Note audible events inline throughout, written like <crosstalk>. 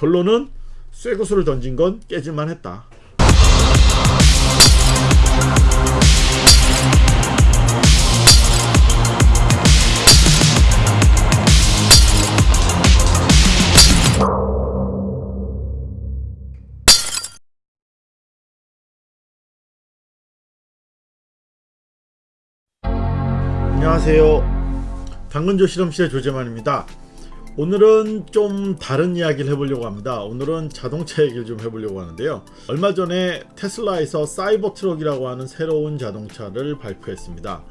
결론은 쇠구슬을 던진 건 깨질만 했다. 안녕하세요. 당근조 실험실의 조재만입니다. 오늘은 좀 다른 이야기를 해보려고 합니다. 오늘은 자동차 얘기를 좀 해보려고 하는데요. 얼마 전에 테슬라에서 사이버 트럭이라고 하는 새로운 자동차를 발표했습니다.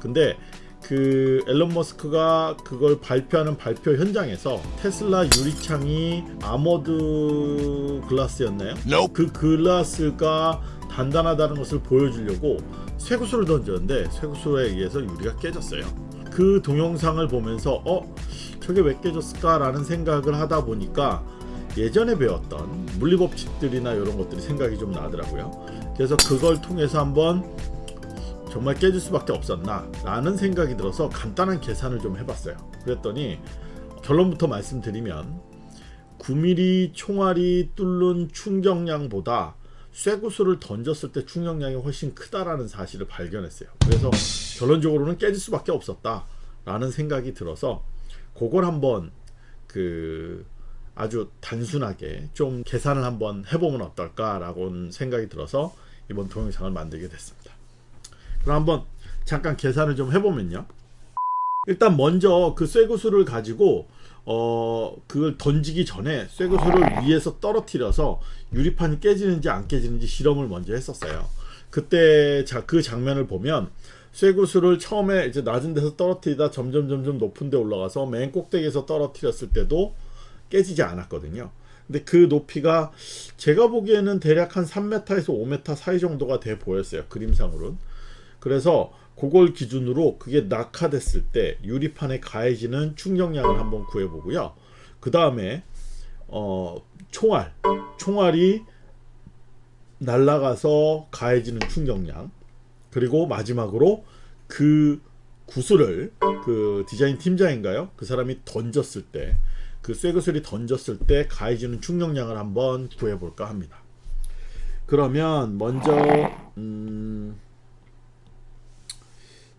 근데 그 엘론 머스크가 그걸 발표하는 발표 현장에서 테슬라 유리창이 armored glass였나요? Nope. 그 글라스가 단단하다는 것을 보여주려고 쇠구슬을 던졌는데 쇠구슬에 의해서 유리가 깨졌어요. 그 동영상을 보면서 어 저게 왜 깨졌을까 라는 생각을 하다 보니까 예전에 배웠던 물리법칙들이나 이런 것들이 생각이 좀 나더라고요. 그래서 그걸 통해서 한번 정말 깨질 수밖에 없었나 라는 생각이 들어서 간단한 계산을 좀 해봤어요. 그랬더니 결론부터 말씀드리면 9mm 총알이 뚫는 충격량보다 쇠구슬을 던졌을 때 충격량이 훨씬 크다라는 사실을 발견했어요. 그래서 결론적으로는 깨질 수밖에 없었다 라는 생각이 들어서 그걸 한번 그 아주 단순하게 좀 계산을 한번 해보면 어떨까 라고 생각이 들어서 이번 동영상을 만들게 됐습니다. 그럼 한번 잠깐 계산을 좀 해보면요. 일단 먼저 그 쇠구슬을 가지고 어 그걸 던지기 전에 쇠구슬을 위에서 떨어뜨려서 유리판이 깨지는지 안 깨지는지 실험을 먼저 했었어요. 그때 자, 그 장면을 보면 쇠구슬을 처음에 이제 낮은 데서 떨어뜨리다 점점 점점 높은 데 올라가서 맨 꼭대기에서 떨어뜨렸을 때도 깨지지 않았거든요. 근데 그 높이가 제가 보기에는 대략 한 3m에서 5m 사이 정도가 돼 보였어요. 그림상으로는. 그래서 그걸 기준으로 그게 낙하됐을 때 유리판에 가해지는 충격량을 한번 구해보고요. 그 다음에 어, 총알, 총알이 날아가서 가해지는 충격량 그리고 마지막으로 그 구슬을 그 디자인 팀장인가요? 그 사람이 던졌을 때 그 쇠구슬이 던졌을 때 가해지는 충격량을 한번 구해볼까 합니다. 그러면 먼저 음,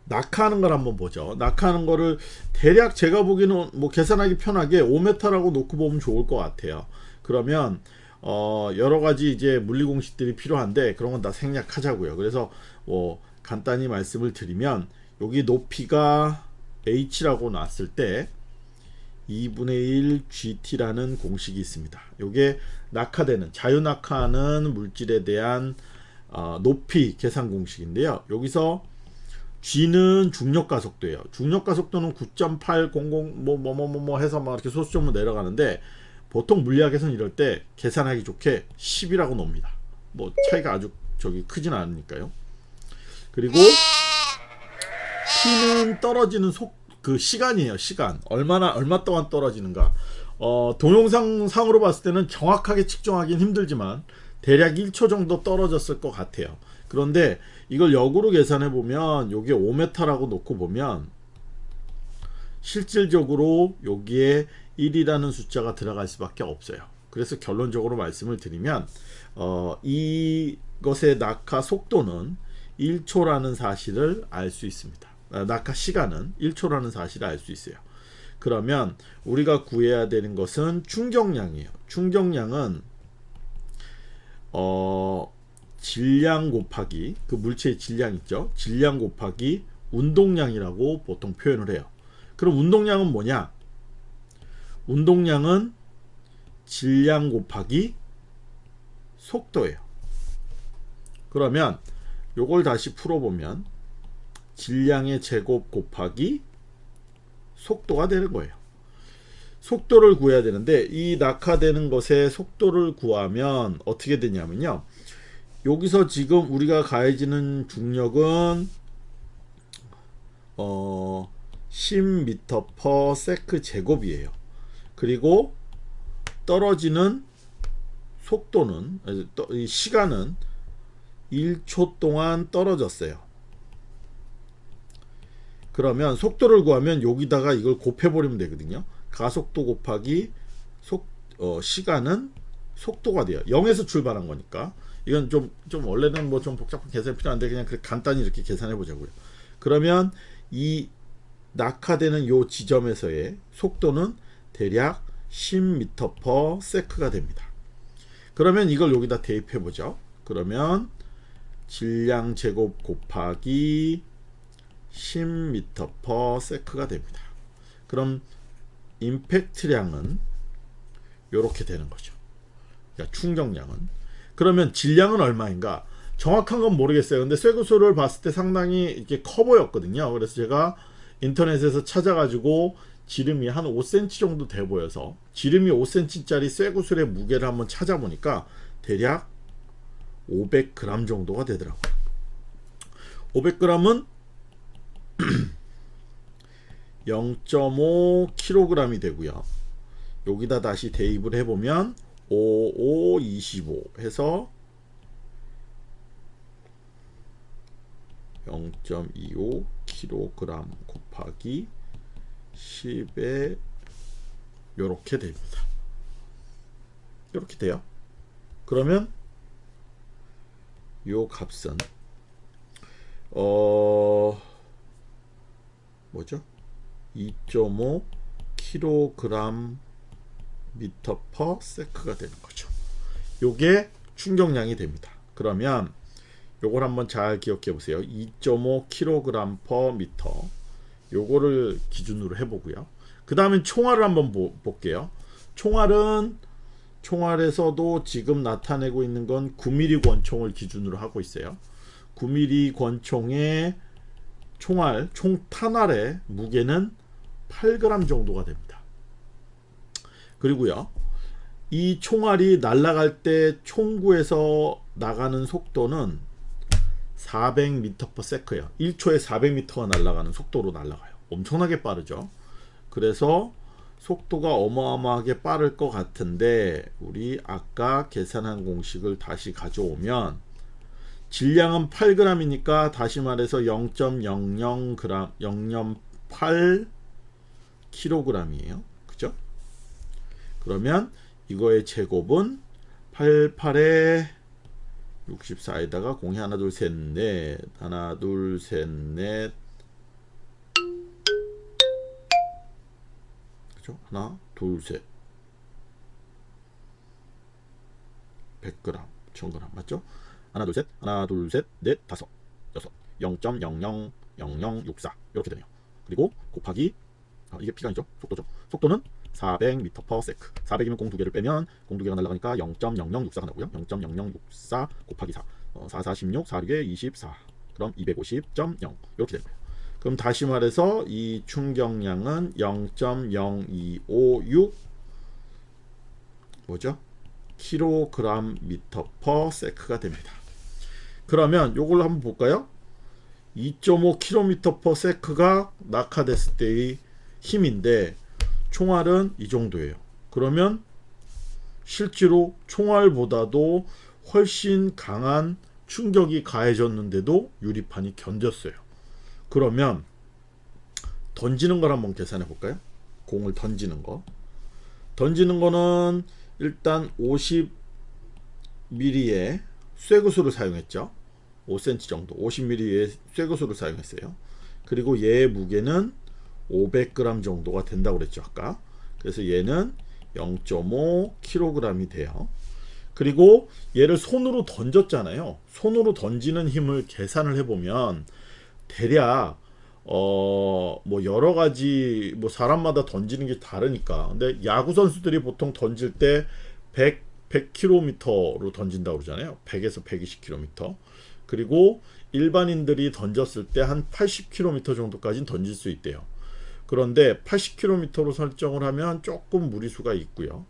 낙하하는 걸 한번 보죠. 낙하하는 거를 대략 제가 보기에는 뭐 계산하기 편하게 5m라고 놓고 보면 좋을 것 같아요. 그러면 어 여러 가지 이제 물리 공식들이 필요한데 그런 건 다 생략하자고요. 그래서 뭐 간단히 말씀을 드리면 여기 높이가 h라고 놨을 때 2분의 1 gt라는 공식이 있습니다. 이게 낙하되는 자유 낙하하는 물질에 대한 어, 높이 계산 공식인데요. 여기서 G는 중력 가속도예요. 중력 가속도는 9.800 뭐 뭐 뭐뭐 뭐, 뭐, 뭐 해서 막 이렇게 소수점으로 내려가는데 보통 물리학에서는 이럴 때 계산하기 좋게 10이라고 놉니다. 뭐 차이가 아주 저기 크진 않으니까요. 그리고 T는 떨어지는 속 그 시간이에요. 시간 얼마나 얼마 동안 떨어지는가. 어, 동영상 상으로 봤을 때는 정확하게 측정하기는 힘들지만 대략 1초 정도 떨어졌을 것 같아요. 그런데 이걸 역으로 계산해 보면 요게 5m라고 놓고 보면 실질적으로 여기에 1이라는 숫자가 들어갈 수밖에 없어요. 그래서 결론적으로 말씀을 드리면 어, 이것의 낙하 속도는 1초라는 사실을 알 수 있습니다. 아, 낙하 시간은 1초라는 사실을 알 수 있어요. 그러면 우리가 구해야 되는 것은 충격량이에요. 충격량은 어, 질량 곱하기 그 물체의 질량 있죠. 질량 곱하기 운동량이라고 보통 표현을 해요. 그럼 운동량은 뭐냐? 운동량은 질량 곱하기 속도예요. 그러면 요걸 다시 풀어보면 질량의 제곱 곱하기 속도가 되는 거예요. 속도를 구해야 되는데 이 낙하되는 것의 속도를 구하면 어떻게 되냐면요. 여기서 지금 우리가 가해지는 중력은 어 10m/s 제곱이에요. 그리고 떨어지는 속도는 시간은 1초 동안 떨어졌어요. 그러면 속도를 구하면 여기다가 이걸 곱해버리면 되거든요. 가속도 곱하기 속 어, 시간은 속도가 돼요. 0에서 출발한 거니까. 이건 좀, 좀 원래는 뭐 좀 복잡한 계산이 필요한데 그냥 간단히 이렇게 계산해 보자고요. 그러면 이 낙하되는 요 지점에서의 속도는 대략 10m/s가 됩니다. 그러면 이걸 여기다 대입해 보죠. 그러면 질량 제곱 곱하기 10m/s가 됩니다. 그럼 임팩트량은 이렇게 되는 거죠. 그러니까 충격량은 그러면 질량은 얼마인가? 정확한 건 모르겠어요. 근데 쇠구슬을 봤을 때 상당히 이렇게 커 보였거든요. 그래서 제가 인터넷에서 찾아가지고 지름이 한 5cm 정도 돼 보여서 지름이 5cm짜리 쇠구슬의 무게를 한번 찾아보니까 대략 500g 정도가 되더라고요. 500g은 0.5kg이 <clears throat> 되고요. 여기다 다시 대입을 해보면 55, 25 해서 0.25kg 곱하기 10에 이렇게 됩니다. 이렇게 돼요. 그러면 요 값은 어 뭐죠? 2.5 kg 미터 퍼 세크가 되는 거죠. 요게 충격량이 됩니다. 그러면 요걸 한번 잘 기억해 보세요. 2.5 kg per 미터. 요거를 기준으로 해 보고요. 그 다음에 총알을 한번 보, 볼게요. 총알은 총알에서도 지금 나타내고 있는 건 9mm 권총을 기준으로 하고 있어요. 9mm 권총의 총알, 총 탄알의 무게는 8g 정도가 됩니다. 그리고요. 이 총알이 날아갈 때 총구에서 나가는 속도는 400m/s예요. 1초에 400m가 날아가는 속도로 날아가요. 엄청나게 빠르죠. 그래서 속도가 어마어마하게 빠를 것 같은데 우리 아까 계산한 공식을 다시 가져오면 질량은 8g이니까 다시 말해서 0.00g 0.8 kg이에요. 그죠? 그러면 이거의 제곱은 88에 64에다가 공이 하나 둘 셋 넷 하나 둘 셋 넷 그죠? 하나 둘 셋. 100g 1000g 맞죠? 하나 둘 셋. 하나 둘 셋. 넷 다섯. 여섯. 0.000064 이렇게 되네요. 그리고 곱하기 아, 이게 아니죠? 속도죠? 속도는 400m/s 400이면 공 두 개를 빼면 공 두 개가 날아가니까 0.0064가 나오고요. 0.0064 곱하기 4 어, 4, 4, 16, 4, 6에 24 그럼 250.0 이렇게 거예요 그럼 다시 말해서 이 충격량은 0.0256 뭐죠? 킬로그램 미터 퍼 세크가 됩니다. 그러면 요걸 한번 볼까요? 2.5km per sec가 낙하됐을 때의 힘인데 총알은 이 정도예요. 그러면 실제로 총알보다도 훨씬 강한 충격이 가해졌는데도 유리판이 견뎠어요. 그러면 던지는 걸 한번 계산해 볼까요? 공을 던지는 거. 던지는 거는 일단 50mm의 쇠구슬을 사용했죠. 5cm 정도 50mm의 쇠구슬을 사용했어요. 그리고 얘의 무게는 500g 정도가 된다고 그랬죠. 아까. 그래서 얘는 0.5kg이 돼요. 그리고 얘를 손으로 던졌잖아요. 손으로 던지는 힘을 계산을 해보면 대략 어 뭐 여러 가지 뭐 사람마다 던지는 게 다르니까. 근데 야구 선수들이 보통 던질 때 100, 100km로 던진다고 그러잖아요. 100에서 120km 그리고 일반인들이 던졌을 때 한 80km 정도까지 던질 수 있대요. 그런데 80km로 설정을 하면 조금 무리수가 있고요.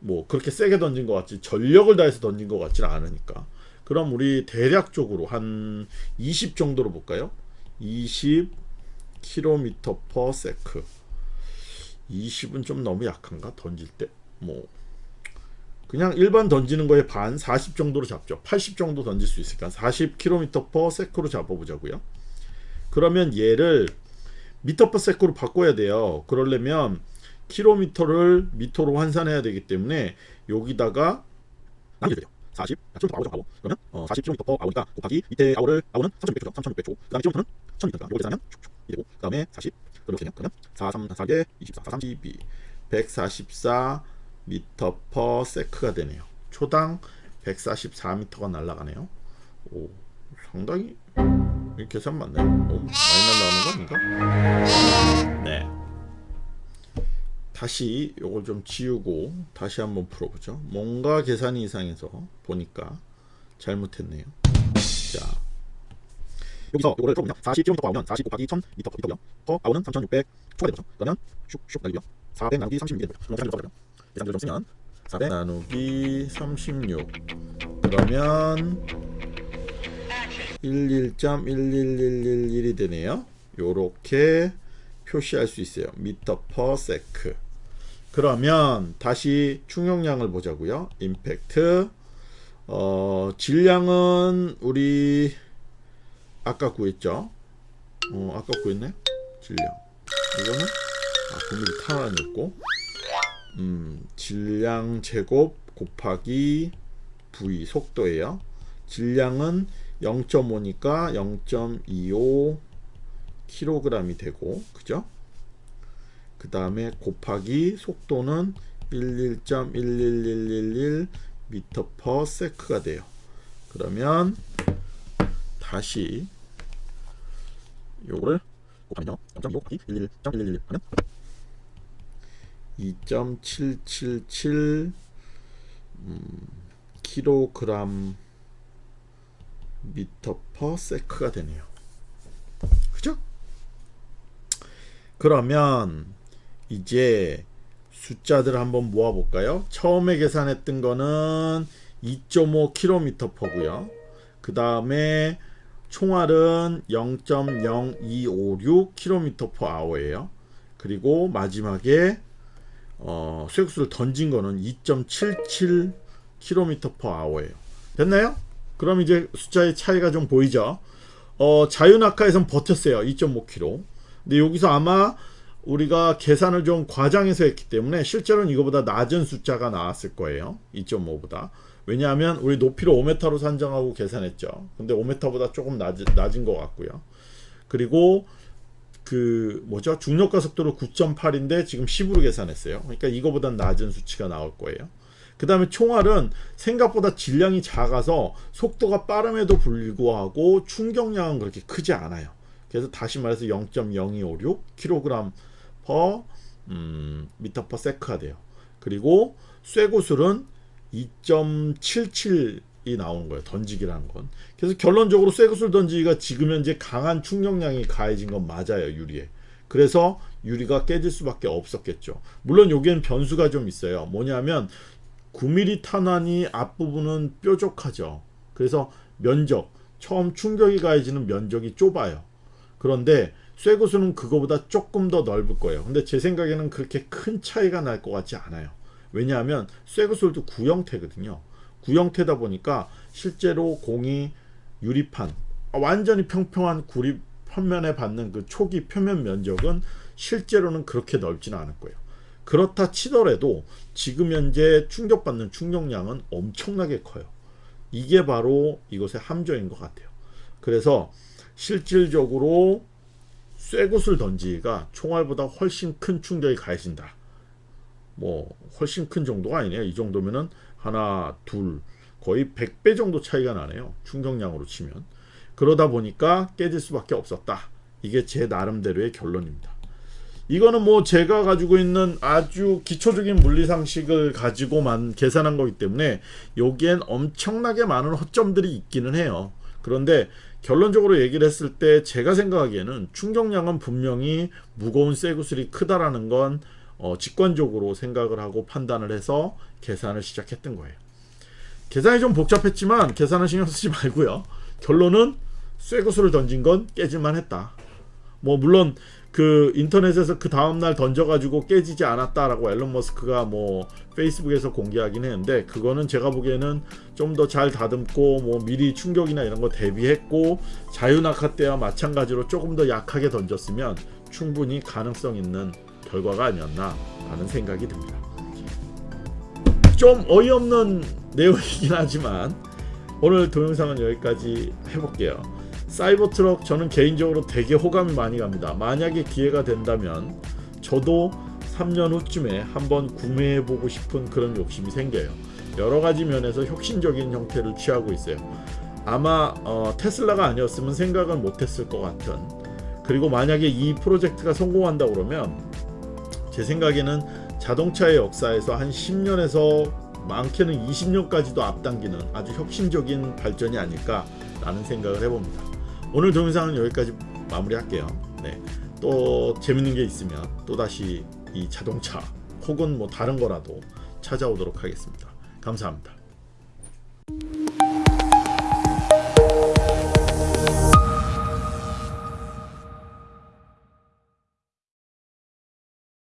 뭐 그렇게 세게 던진 것 같지 전력을 다해서 던진 것 같지는 않으니까 그럼 우리 대략적으로 한 20 정도로 볼까요? 20 km per sec 20은 좀 너무 약한가? 던질 때 뭐 그냥 일반 던지는 거에 반 40 정도로 잡죠. 80 정도 던질 수 있으니까 40 km per sec로 잡아보자고요. 그러면 얘를 미터 per sec로 바꿔야 돼요. 그러려면 킬로미터를 미터로 환산해야 되기 때문에 여기다가 되죠. 40 킬로미터 hour죠 hour 그러면 어, 40 킬로미터 per hour니까 곱하기 밑에 hour를 hour는 3600초죠 3600초. 그 다음에 킬로미터는 1000m니까 이거 계산하면 이 되고 그 다음에 40 그럼 어떻게 되냐 그러면 4 3 4개 24 4 32 144 미터 per sec가 되네요. 초당 144m가 날아가네요. 오 상당히 이 계산 맞네 너무 많이 날아가는 거 아닌가? 네 다시 요걸 좀 지우고 다시 한번 풀어보죠. 뭔가 계산이 이상해서 보니까 잘못했네요. 자 여기서 요거를 풀어보면 40km 아우면 40 곱하기 1000 미터 미터고요. 퍼 아우는 3600 초가 되죠. 그러면 슉슉 날리고요. 400 나누기 36이 되죠. 그럼 계산을 써버려. 계산을 좀 쓰면 400 나누기 36 그러면 11.11111이 되네요. 요렇게 표시할 수 있어요. 미터 퍼 세크. 그러면 다시 충격량을 보자고요. 임팩트 어, 질량은 우리 아까 구했죠. 어, 아까 구했네. 질량. 이거는 아, 9mm 탄환이었고 음, 질량 제곱 곱하기 V 속도예요. 질량은 0.5니까 0.25 kg이 되고 그죠? 그 다음에 곱하기 속도는 11.11111 미터 퍼 세크가 돼요. 그러면 다시 요거를 곱하면요. 0.25 곱하기 11.111 하면 2.777 음, 킬로그램 미터 퍼 세크가 되네요. 그죠? 그러면 이제 숫자들 한번 모아 볼까요? 처음에 계산했던 거는 2.5km 퍼고요. 그 다음에 총알은 0.0256km per hour예요. 그리고 마지막에 어, 쇠국수를 던진 거는 2.77 km per hour예요. 됐나요? 그럼 이제 숫자의 차이가 좀 보이죠? 어, 자유낙하에선 버텼어요. 2.5km. 근데 여기서 아마 우리가 계산을 좀 과장해서 했기 때문에 실제로는 이거보다 낮은 숫자가 나왔을 거예요. 2.5보다. 왜냐하면 우리 높이를 5m로 산정하고 계산했죠. 근데 5m보다 조금 낮, 낮은 것 같고요. 그리고 그 뭐죠? 중력가 속도로 9.8인데 지금 10으로 계산했어요. 그러니까 이거보다 낮은 수치가 나올 거예요. 그 다음에 총알은 생각보다 질량이 작아서 속도가 빠름에도 불구하고 충격량은 그렇게 크지 않아요. 그래서 다시 말해서 0.0256 kg per 음, 미터 퍼 세크가 돼요. 그리고 쇠구슬은 2.77이 나오는 거예요. 던지기라는 건. 그래서 결론적으로 쇠구슬 던지기가 지금 현재 강한 충격량이 가해진 건 맞아요. 유리에. 그래서 유리가 깨질 수밖에 없었겠죠. 물론 여기엔 변수가 좀 있어요. 뭐냐면 9mm 탄환이 앞부분은 뾰족하죠. 그래서 면적, 처음 충격이 가해지는 면적이 좁아요. 그런데 쇠구슬은 그거보다 조금 더 넓을 거예요. 근데 제 생각에는 그렇게 큰 차이가 날 것 같지 않아요. 왜냐하면 쇠구슬도 구형태거든요. 구형태다 보니까 실제로 공이 유리판 완전히 평평한 구리 편면에 받는 그 초기 표면 면적은 실제로는 그렇게 넓지는 않을 거예요. 그렇다 치더라도 지금 현재 충격받는 충격량은 엄청나게 커요. 이게 바로 이것의 함정인 것 같아요. 그래서 실질적으로 쇠굿을 던지기가 총알보다 훨씬 큰 충격이 가해진다. 뭐 훨씬 큰 정도가 아니네요. 이 정도면은 하나, 둘, 거의 100배 정도 차이가 나네요. 충격량으로 치면. 그러다 보니까 깨질 수밖에 없었다. 이게 제 나름대로의 결론입니다. 이거는 뭐 제가 가지고 있는 아주 기초적인 물리상식을 가지고만 계산한 거기 때문에 여기엔 엄청나게 많은 허점들이 있기는 해요. 그런데 결론적으로 얘기를 했을 때 제가 생각하기에는 충격량은 분명히 무거운 쇠구슬이 크다라는 건 어, 직관적으로 생각을 하고 판단을 해서 계산을 시작했던 거예요. 계산이 좀 복잡했지만 계산은 신경 쓰지 말고요. 결론은 쇠구슬을 던진 건 깨질만 했다. 뭐 물론 그 인터넷에서 그 다음날 던져가지고 깨지지 않았다라고 앨런 머스크가 뭐 페이스북에서 공개하긴 했는데 그거는 제가 보기에는 좀 더 잘 다듬고 뭐 미리 충격이나 이런 거 대비했고 자유낙하 때와 마찬가지로 조금 더 약하게 던졌으면 충분히 가능성 있는 결과가 아니었나라는 생각이 듭니다. 좀 어이없는 내용이긴 하지만 오늘 동영상은 여기까지 해볼게요. 사이버트럭 저는 개인적으로 되게 호감이 많이 갑니다. 만약에 기회가 된다면 저도 3년 후쯤에 한번 구매해보고 싶은 그런 욕심이 생겨요. 여러 가지 면에서 혁신적인 형태를 취하고 있어요. 아마 어, 테슬라가 아니었으면 생각을 못했을 것 같은 그리고 만약에 이 프로젝트가 성공한다 그러면 제 생각에는 자동차의 역사에서 한 10년에서 많게는 20년까지도 앞당기는 아주 혁신적인 발전이 아닐까라는 생각을 해봅니다. 오늘 동영상은 여기까지 마무리할게요. 네, 또 재밌는 게 있으면 또 다시 이 자동차 혹은 뭐 다른 거라도 찾아오도록 하겠습니다. 감사합니다.